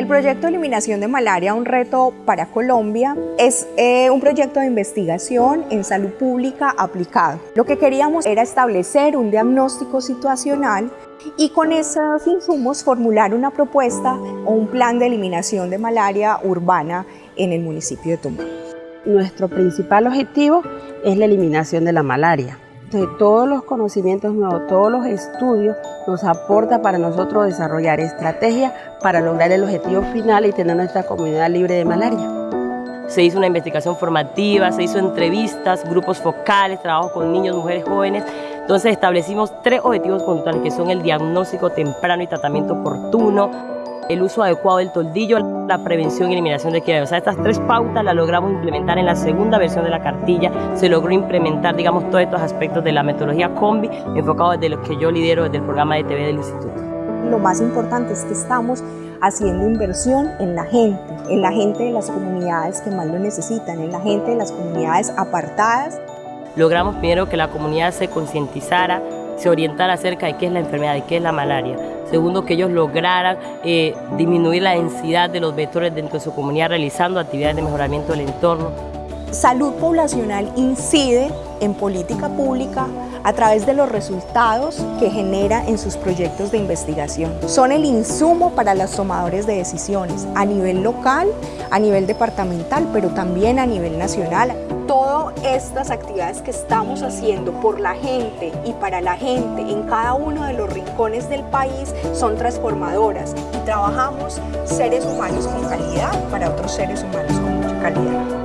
El proyecto eliminación de malaria, un reto para Colombia, es eh, un proyecto de investigación en salud pública aplicado. Lo que queríamos era establecer un diagnóstico situacional y con esos insumos formular una propuesta o un plan de eliminación de malaria urbana en el municipio de Tumbá. Nuestro principal objetivo es la eliminación de la malaria. De todos los conocimientos nuevos, todos los estudios nos aporta para nosotros desarrollar estrategias para lograr el objetivo final y tener nuestra comunidad libre de malaria. Se hizo una investigación formativa, se hizo entrevistas, grupos focales, trabajo con niños, mujeres jóvenes. Entonces establecimos tres objetivos conductuales que son el diagnóstico temprano y tratamiento oportuno, el uso adecuado del toldillo, la prevención y eliminación de quiebra. O sea, estas tres pautas las logramos implementar en la segunda versión de la cartilla. Se logró implementar, digamos, todos estos aspectos de la metodología combi, enfocado desde lo que yo lidero desde el programa de TV del Instituto. Lo más importante es que estamos haciendo inversión en la gente, en la gente de las comunidades que más lo necesitan, en la gente de las comunidades apartadas. Logramos primero que la comunidad se concientizara, se orientara acerca de qué es la enfermedad, de qué es la malaria. Segundo, que ellos lograran eh, disminuir la densidad de los vectores dentro de su comunidad realizando actividades de mejoramiento del entorno. Salud poblacional incide en política pública a través de los resultados que genera en sus proyectos de investigación. Son el insumo para los tomadores de decisiones a nivel local, a nivel departamental, pero también a nivel nacional todas estas actividades que estamos haciendo por la gente y para la gente en cada uno de los rincones del país son transformadoras y trabajamos seres humanos con calidad para otros seres humanos con calidad.